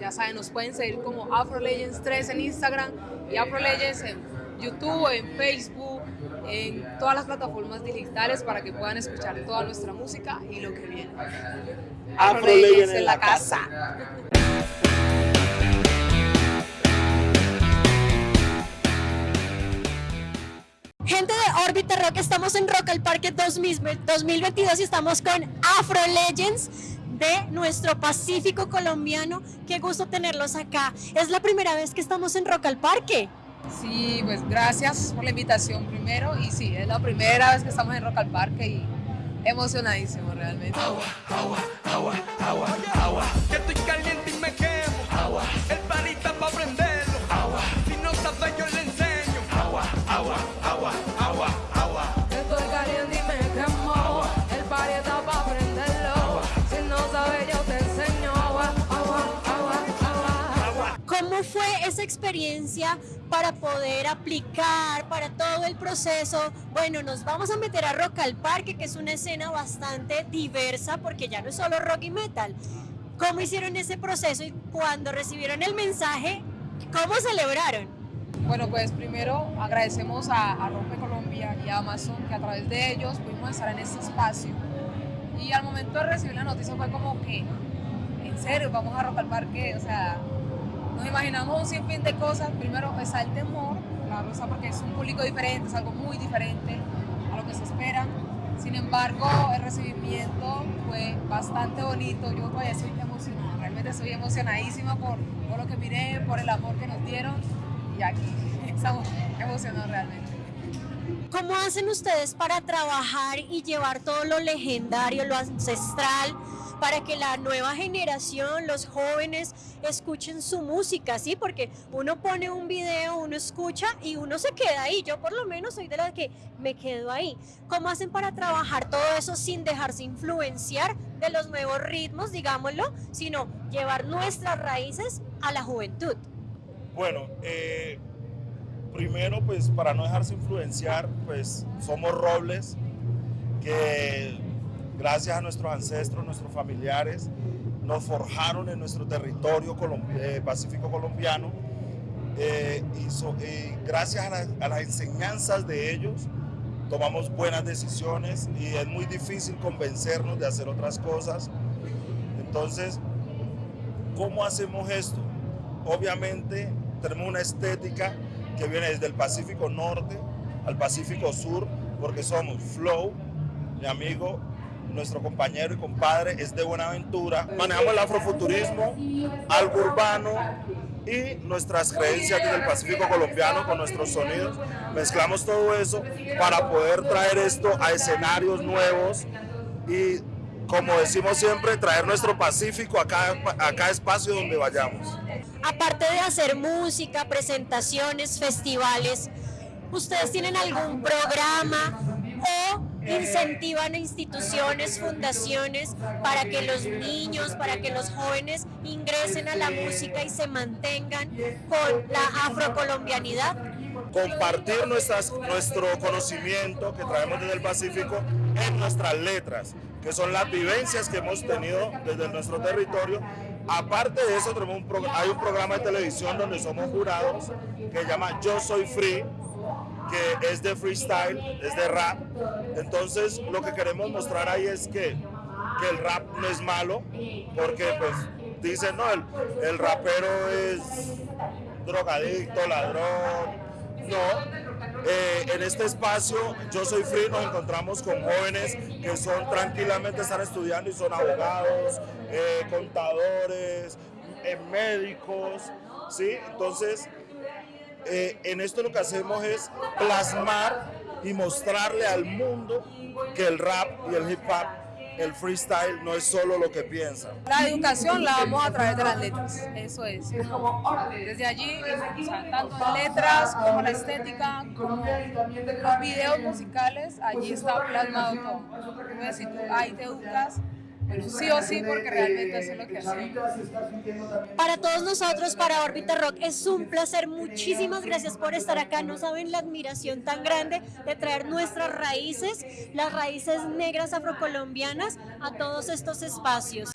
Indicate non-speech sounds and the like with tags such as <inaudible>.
Ya saben, nos pueden seguir como Afro Legends 3 en Instagram y Afro Legends en YouTube, en Facebook, en todas las plataformas digitales para que puedan escuchar toda nuestra música y lo que viene. Afro, Legends en la casa. <laughs> Gente de Orbita Rock, estamos en Rock al Parque 2022 y estamos con Afro Legends de nuestro Pacífico colombiano. Qué gusto tenerlos acá. Es la primera vez que estamos en Rock al Parque. Sí, pues gracias por la invitación primero y sí, es la primera vez que estamos en Rock al Parque y emocionadísimo realmente. Agua, agua, agua, agua, agua. Que estoy caliente y me quemo. Agua. El panita para prenderlo. Agua. ¿Cómo fue esa experiencia para poder aplicar para todo el proceso? Bueno, nos vamos a meter a Rock al Parque, que es una escena bastante diversa porque ya no es solo rock y metal. ¿Cómo hicieron ese proceso y cuando recibieron el mensaje, cómo celebraron? Bueno, pues primero agradecemos a, a Rompe Colombia y a Amazon que a través de ellos pudimos estar en este espacio. Y al momento de recibir la noticia fue como que, en serio, vamos a Rock al Parque, o sea, nos imaginamos un sinfín de cosas. Primero está el temor, claro, o sea, porque es un público diferente, es algo muy diferente a lo que se espera. Sin embargo, el recibimiento fue bastante bonito. Yo todavía estoy emocionada, realmente estoy emocionadísima por, por lo que miré, por el amor que nos dieron. Y aquí <laughs> estamos emocionados realmente. ¿Cómo hacen ustedes para trabajar y llevar todo lo legendario, lo ancestral, para que la nueva generación, los jóvenes, escuchen su música, ¿sí? Porque uno pone un video, uno escucha y uno se queda ahí. Yo por lo menos soy de las que me quedo ahí. ¿Cómo hacen para trabajar todo eso sin dejarse influenciar de los nuevos ritmos, digámoslo, sino llevar nuestras raíces a la juventud? Bueno, eh, primero pues para no dejarse influenciar, pues somos robles que gracias a nuestros ancestros, nuestros familiares, nos forjaron en nuestro territorio eh, pacífico colombiano eh, y, so, gracias a, a, las enseñanzas de ellos tomamos buenas decisiones y es muy difícil convencernos de hacer otras cosas. Entonces, ¿cómo hacemos esto? Obviamente tenemos una estética que viene desde el Pacífico Norte al Pacífico Sur, porque somos Flow, mi amigo nuestro compañero y compadre es de Buenaventura. Manejamos el afrofuturismo, algo urbano y nuestras creencias del Pacífico colombiano con nuestros sonidos. Mezclamos todo eso para poder traer esto a escenarios nuevos y como decimos siempre, traer nuestro Pacífico a cada, a cada espacio donde vayamos. Aparte de hacer música, presentaciones, festivales, ¿ustedes tienen algún programa o incentivan instituciones, fundaciones para que los niños, para que los jóvenes ingresen a la música y se mantengan con la afrocolombianidad? Compartir nuestras, nuestro conocimiento que traemos desde el Pacífico en nuestras letras, que son las vivencias que hemos tenido desde nuestro territorio. Aparte de eso, hay un programa de televisión donde somos jurados que se llama Yo Soy Free, que es de freestyle, es de rap. Entonces lo que queremos mostrar ahí es que, que el rap no es malo, porque pues dicen, no, el, el rapero es drogadicto, ladrón. No, eh, en este espacio, Yo Soy Free, nos encontramos con jóvenes que son tranquilamente están estudiando y son abogados, eh, contadores, eh, médicos, ¿sí? Entonces, eh, en esto lo que hacemos es plasmar y mostrarle al mundo que el rap y el hip hop, el freestyle no es solo lo que piensan. La educación la damos a través de las letras, eso es. Desde allí, o sea, tanto letras como la estética, como los videos musicales, allí está plasmado todo. Entonces, si tú ahí te educas, bueno, sí o sí, porque realmente eso es lo que hacemos. Para todos nosotros, para Orbita Rock, es un placer. Muchísimas gracias por estar acá. No saben la admiración tan grande de traer nuestras raíces, las raíces negras afrocolombianas, a todos estos espacios.